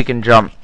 we can jump.